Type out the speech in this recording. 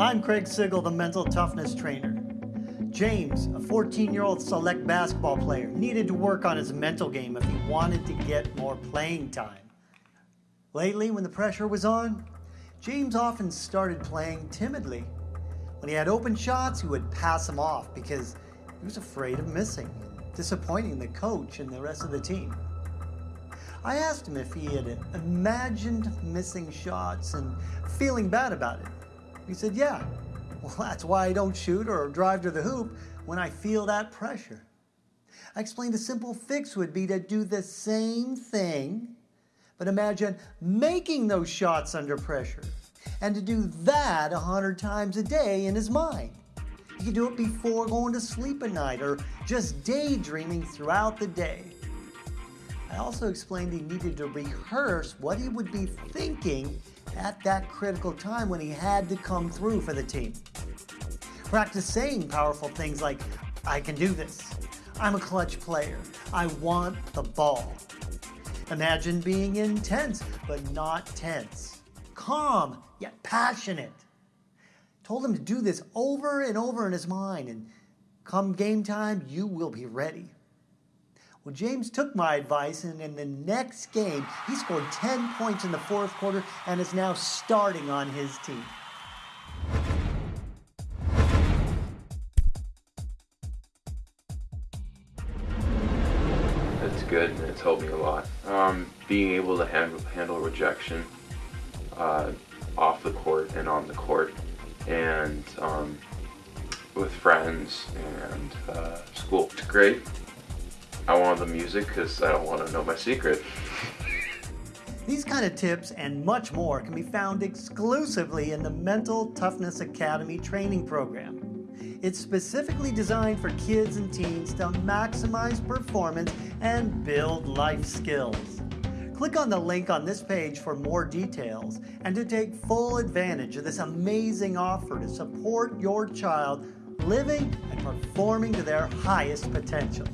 I'm Craig Sigl, the mental toughness trainer. James, a 14 year old select basketball player, needed to work on his mental game if he wanted to get more playing time. Lately, when the pressure was on, James often started playing timidly. When he had open shots, he would pass them off because he was afraid of missing and disappointing the coach and the rest of the team. I asked him if he had imagined missing shots and feeling bad about it. He said, Yeah. Well, that's why I don't shoot or drive to the hoop when I feel that pressure. I explained a simple fix would be to do the same thing, but imagine making those shots under pressure and to do that a hundred times a day in his mind. He could do it before going to sleep at night or just daydreaming throughout the day. I also explained he needed to rehearse what he would be thinking at that critical time when he had to come through for the team. Practice saying powerful things like, I can do this. I'm a clutch player. I want the ball. Imagine being intense, but not tense. Calm, yet passionate. Told him to do this over and over in his mind, and come game time, you will be ready. Well, James took my advice, and in the next game, he scored 10 points in the fourth quarter and is now starting on his team. It's good and it's helped me a lot. Um, being able to handle, handle rejection uh, off the court and on the court, and um, with friends and uh, school. It's great. I want the music because I don't want to know my secret. These kind of tips and much more can be found exclusively in the Mental Toughness Academy training program. It's specifically designed for kids and teens to maximize performance and build life skills. Click on the link on this page for more details and to take full advantage of this amazing offer to support your child living and performing to their highest potential.